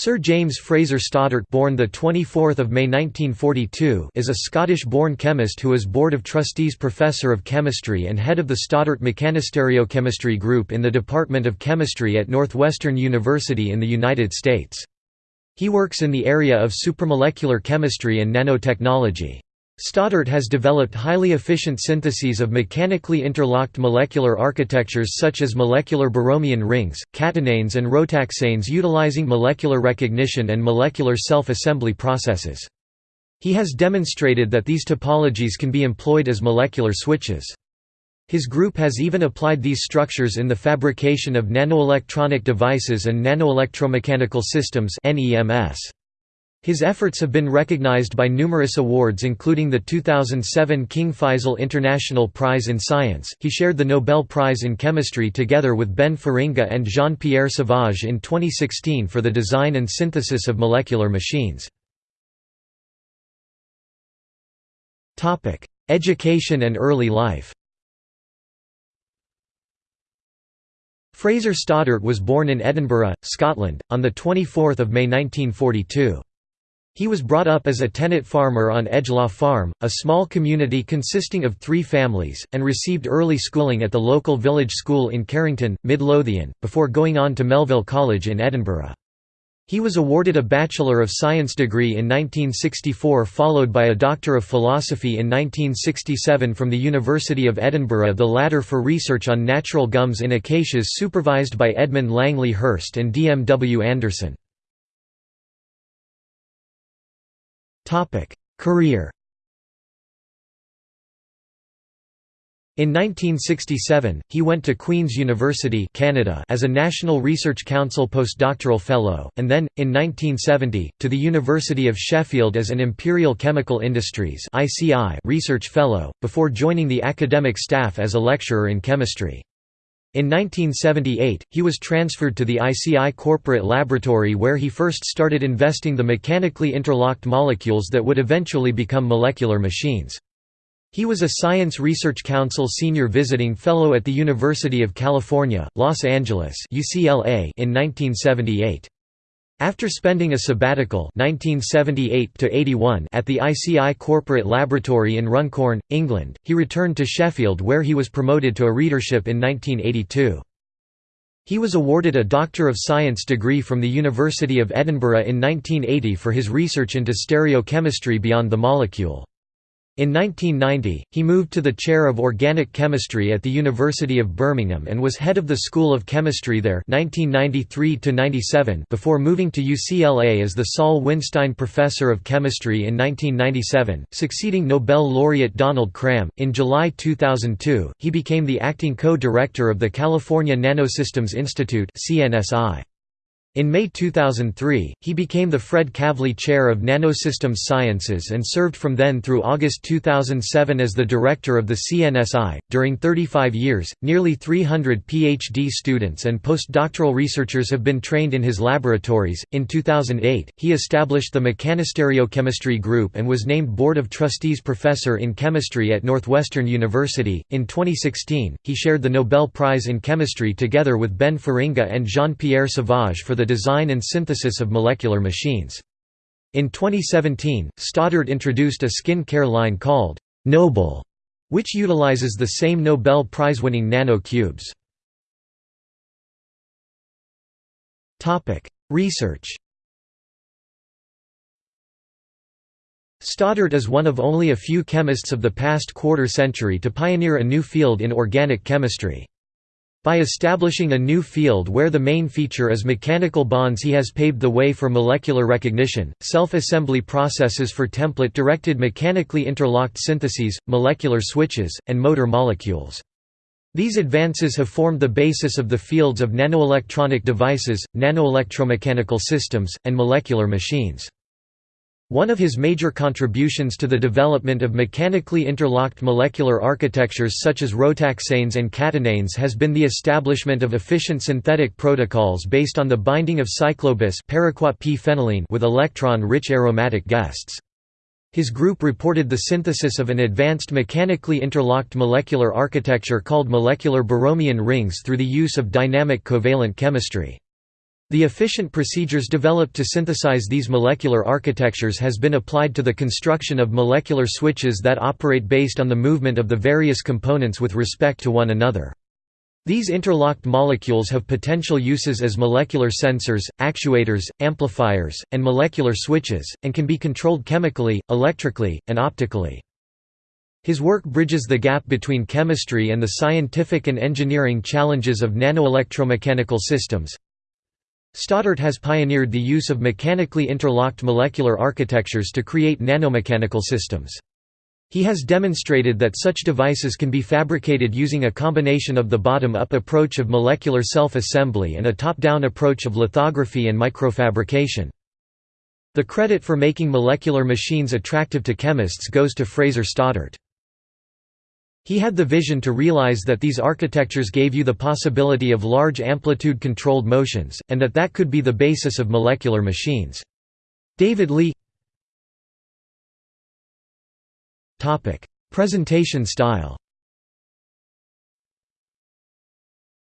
Sir James Fraser Stoddart born the 24th of May 1942 is a Scottish-born chemist who is Board of Trustees Professor of Chemistry and head of the Stoddart Mechanostereochemistry Group in the Department of Chemistry at Northwestern University in the United States. He works in the area of supramolecular chemistry and nanotechnology. Stoddart has developed highly efficient syntheses of mechanically interlocked molecular architectures such as molecular Borromean rings, catenanes and rotaxanes utilizing molecular recognition and molecular self-assembly processes. He has demonstrated that these topologies can be employed as molecular switches. His group has even applied these structures in the fabrication of nanoelectronic devices and nanoelectromechanical systems NEMS. His efforts have been recognized by numerous awards including the 2007 King Faisal International Prize in Science. He shared the Nobel Prize in Chemistry together with Ben Feringa and Jean-Pierre Sauvage in 2016 for the design and synthesis of molecular machines. Education and early life. Fraser Stoddart was born in Edinburgh, Scotland, on 24 May 1942. He was brought up as a tenant farmer on Edgelaw Farm, a small community consisting of three families, and received early schooling at the local village school in Carrington, Midlothian, before going on to Melville College in Edinburgh. He was awarded a Bachelor of Science degree in 1964 followed by a Doctor of Philosophy in 1967 from the University of Edinburgh the latter for research on natural gums in acacias supervised by Edmund Langley Hirst and D. M. W. Anderson. Career In 1967, he went to Queen's University Canada as a National Research Council postdoctoral fellow, and then, in 1970, to the University of Sheffield as an Imperial Chemical Industries research fellow, before joining the academic staff as a lecturer in chemistry. In 1978, he was transferred to the ICI corporate laboratory where he first started investing the mechanically interlocked molecules that would eventually become molecular machines. He was a Science Research Council Senior Visiting Fellow at the University of California, Los Angeles in 1978. After spending a sabbatical 1978 at the ICI Corporate Laboratory in Runcorn, England, he returned to Sheffield where he was promoted to a readership in 1982. He was awarded a Doctor of Science degree from the University of Edinburgh in 1980 for his research into stereochemistry beyond the molecule. In 1990, he moved to the chair of organic chemistry at the University of Birmingham and was head of the School of Chemistry there 1993 before moving to UCLA as the Saul Winstein Professor of Chemistry in 1997, succeeding Nobel laureate Donald Cram. In July 2002, he became the acting co-director of the California Nanosystems Institute CNSI. In May 2003, he became the Fred Kavli Chair of Nanosystems Sciences and served from then through August 2007 as the director of the CNSI. During 35 years, nearly 300 PhD students and postdoctoral researchers have been trained in his laboratories. In 2008, he established the Mechanostereochemistry Group and was named Board of Trustees Professor in Chemistry at Northwestern University. In 2016, he shared the Nobel Prize in Chemistry together with Ben Feringa and Jean Pierre Sauvage for the design and synthesis of molecular machines. In 2017, Stoddart introduced a skin care line called Noble, which utilizes the same Nobel Prize-winning nano cubes. Research Stoddart is one of only a few chemists of the past quarter century to pioneer a new field in organic chemistry. By establishing a new field where the main feature is mechanical bonds he has paved the way for molecular recognition, self-assembly processes for template-directed mechanically interlocked syntheses, molecular switches, and motor molecules. These advances have formed the basis of the fields of nanoelectronic devices, nanoelectromechanical systems, and molecular machines. One of his major contributions to the development of mechanically interlocked molecular architectures such as rotaxanes and catenanes has been the establishment of efficient synthetic protocols based on the binding of cyclobis with electron-rich aromatic guests. His group reported the synthesis of an advanced mechanically interlocked molecular architecture called molecular Borromean rings through the use of dynamic covalent chemistry. The efficient procedures developed to synthesize these molecular architectures has been applied to the construction of molecular switches that operate based on the movement of the various components with respect to one another. These interlocked molecules have potential uses as molecular sensors, actuators, amplifiers, and molecular switches, and can be controlled chemically, electrically, and optically. His work bridges the gap between chemistry and the scientific and engineering challenges of nanoelectromechanical systems. Stoddart has pioneered the use of mechanically interlocked molecular architectures to create nanomechanical systems. He has demonstrated that such devices can be fabricated using a combination of the bottom-up approach of molecular self-assembly and a top-down approach of lithography and microfabrication. The credit for making molecular machines attractive to chemists goes to Fraser Stoddart. He had the vision to realize that these architectures gave you the possibility of large amplitude-controlled motions, and that that could be the basis of molecular machines. David Leigh Presentation style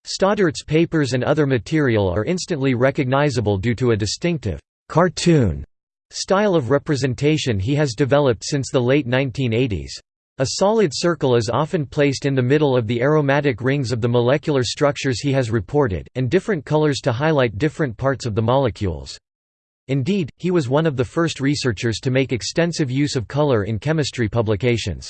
Stoddart's papers and other material are instantly recognizable due to a distinctive «cartoon» style of representation he has developed since the late 1980s. A solid circle is often placed in the middle of the aromatic rings of the molecular structures he has reported, and different colors to highlight different parts of the molecules. Indeed, he was one of the first researchers to make extensive use of color in chemistry publications.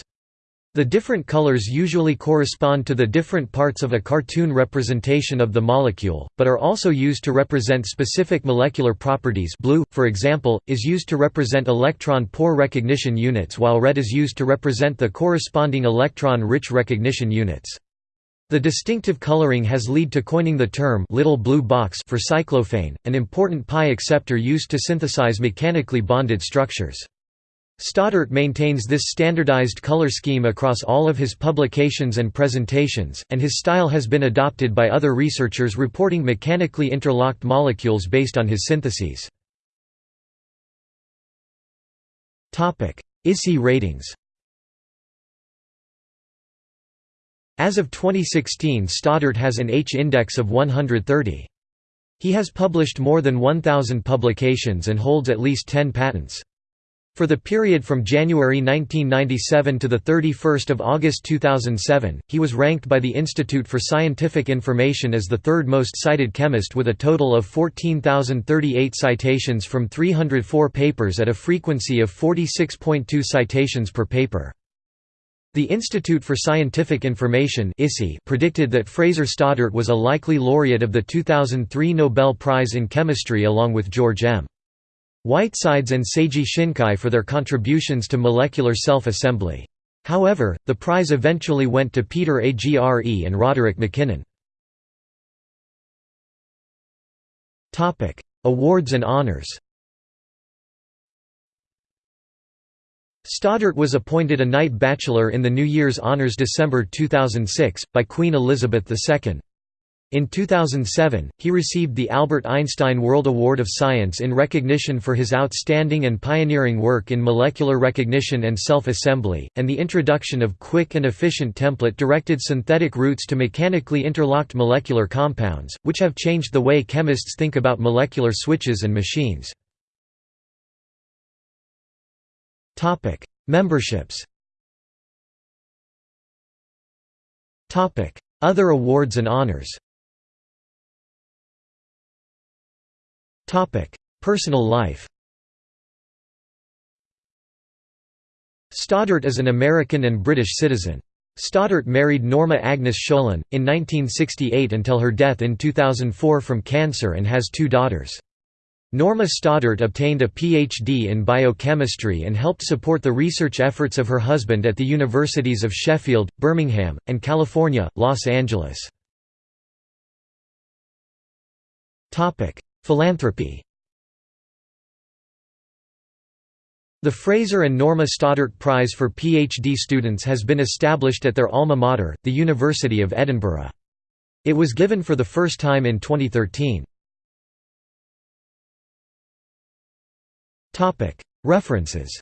The different colors usually correspond to the different parts of a cartoon representation of the molecule, but are also used to represent specific molecular properties blue, for example, is used to represent electron poor recognition units while red is used to represent the corresponding electron-rich recognition units. The distinctive coloring has led to coining the term little blue box for cyclophane, an important pi acceptor used to synthesize mechanically bonded structures. Stoddart maintains this standardized color scheme across all of his publications and presentations, and his style has been adopted by other researchers reporting mechanically interlocked molecules based on his syntheses. ISI ratings As of 2016 Stoddart has an H-index of 130. He has published more than 1,000 publications and holds at least 10 patents. For the period from January 1997 to 31 August 2007, he was ranked by the Institute for Scientific Information as the third most cited chemist with a total of 14,038 citations from 304 papers at a frequency of 46.2 citations per paper. The Institute for Scientific Information predicted that Fraser Stoddart was a likely laureate of the 2003 Nobel Prize in Chemistry along with George M. Whitesides and Seiji Shinkai for their contributions to molecular self-assembly. However, the prize eventually went to Peter Agre and Roderick MacKinnon. Awards and honors Stoddart was appointed a Knight Bachelor in the New Year's Honours December 2006, by Queen Elizabeth II. In 2007, he received the Albert Einstein World Award of Science in recognition for his outstanding and pioneering work in molecular recognition and self-assembly, and the introduction of quick and efficient template-directed synthetic routes to mechanically interlocked molecular compounds, which have changed the way chemists think about molecular switches and machines. Memberships Other awards and honors Personal life Stoddart is an American and British citizen. Stoddart married Norma Agnes Scholan, in 1968 until her death in 2004 from cancer and has two daughters. Norma Stoddart obtained a Ph.D. in biochemistry and helped support the research efforts of her husband at the universities of Sheffield, Birmingham, and California, Los Angeles. Philanthropy The Fraser and Norma Stoddart Prize for PhD students has been established at their alma mater, the University of Edinburgh. It was given for the first time in 2013. References